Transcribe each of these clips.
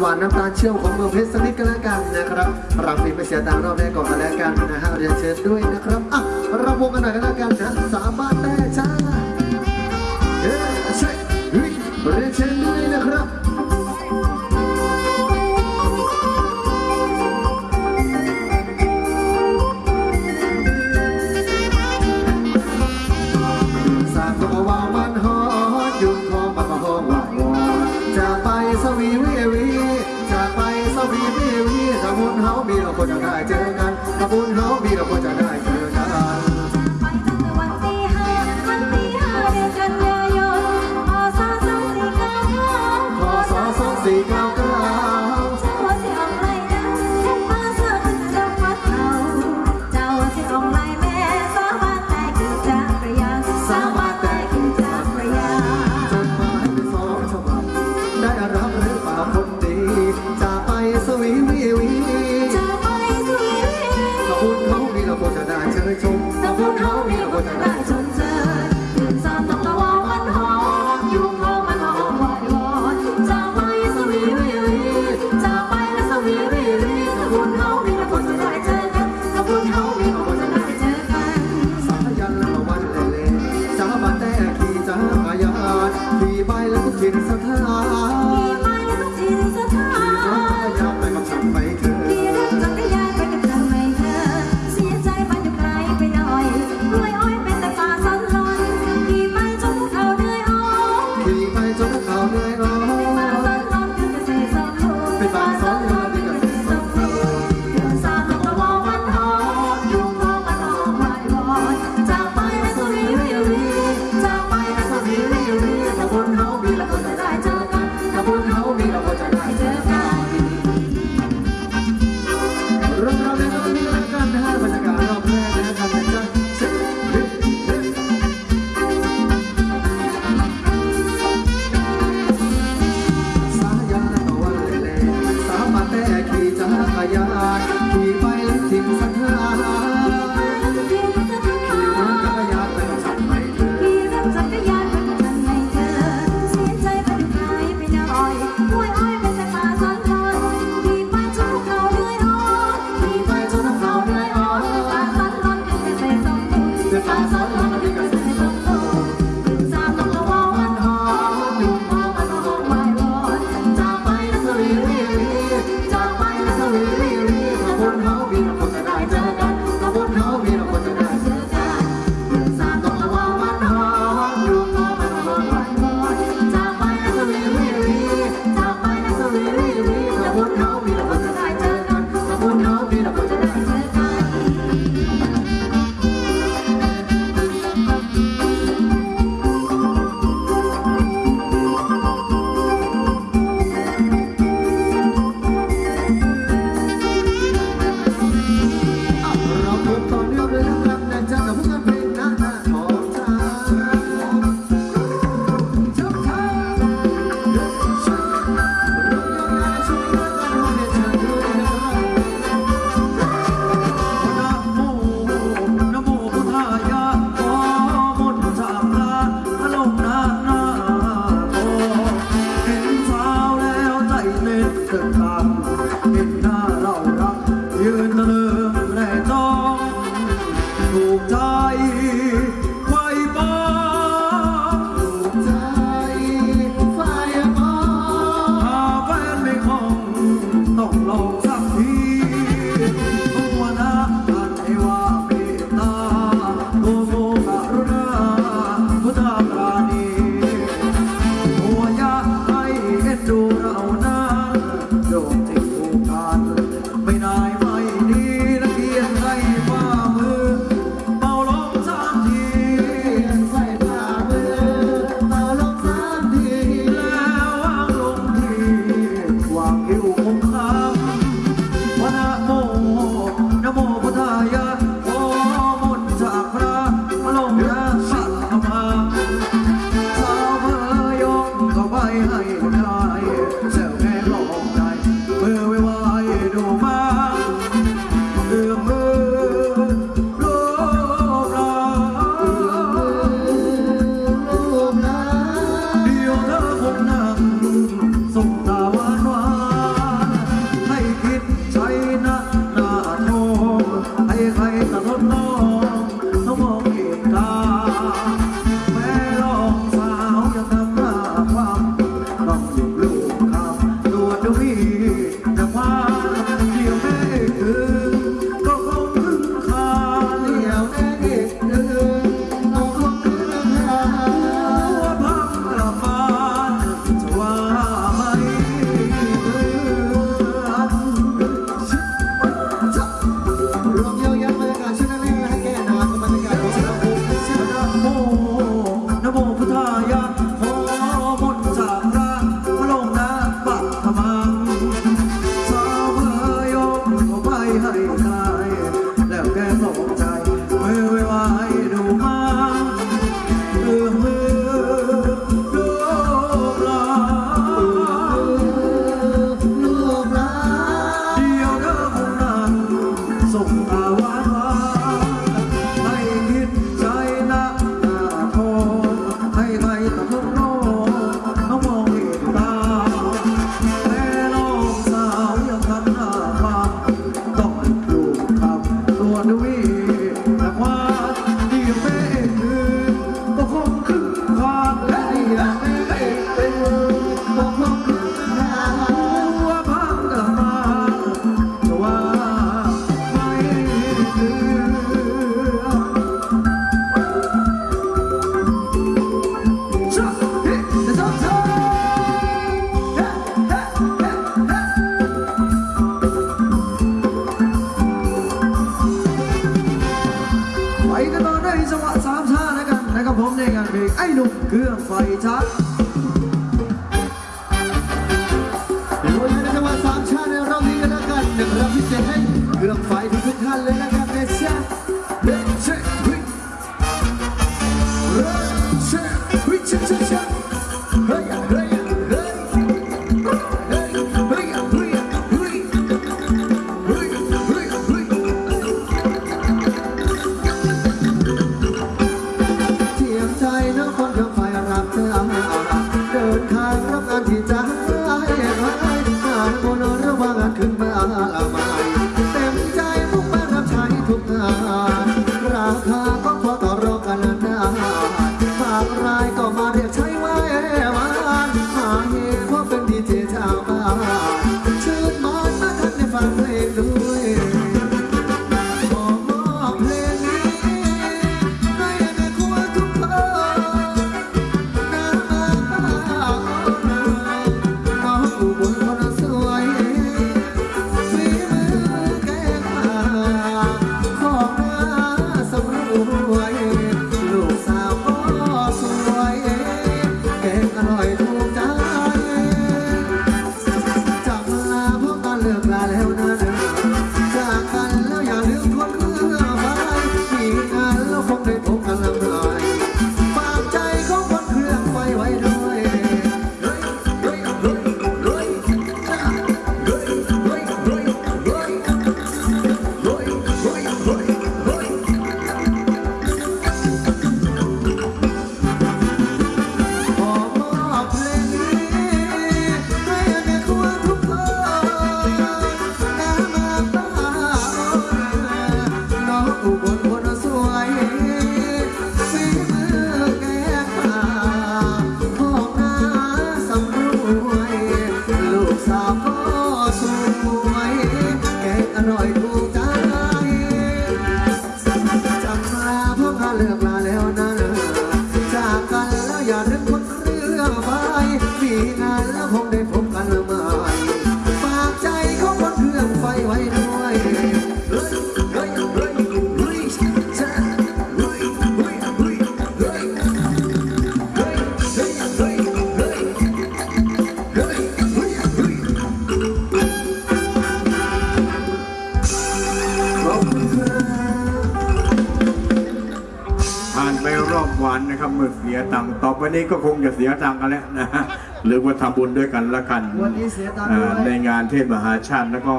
หวานน้ำตาลเชื่อมของเมืองเพชรสักนิดก็แล้วกันนะครับรำเพลงไปเสียตามรอบแรกก่อนก็แล้วกันนะฮะเรียนเชิญด้วยนะครับอะเราวงกันหน่อยก็แล้วกันนะสามบ้านแต่จ้าเรียนเชิญด้วยนะครับายา Hare Hare กี่ช็อเดี๋ยววันนี้ะคาสามชาติในรอบนี้กันแล้วกันนะงรับพิเศษให้เกือบไฟทุกท่านเลยนะครับ come. Baby, รอบวันนะครับเมื่อเสียตังค์ต่อไปนี้ก็คงจะเสียตังค์กันแล้วนะฮะหรือว่าทำบุญด้วยกันละกันวันนี้เสียตังค์อ่าด้วยในงานเทศมหาชาติแล้วก็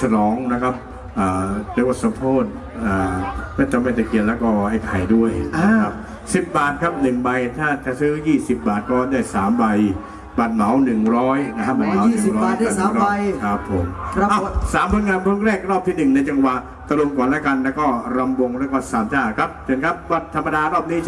ฉลองนะครับอ่าเรียกว่าสมโพธิอ่าแม่ตะแม่ตะเกียนแล้วก็ไอ้ไข่ด้วยนะครับสิบบาทครับหนึ่งใบ ถ้าจะซื้อ20บาทก็ได้สามใบบัตรเหมาหนึ่งร้อยนะครับบัตรเหมาอ๋อ20บาทได้สามใบครับผมครับอะสามผลงานเพลงแรกรอบที่หนึ่งในจังหวะตะลุมก่อนแล้วกัน แล้วก็รำวงแล้วก็สามจ้าครับเชิญครับวัดธรรมดารอบนี้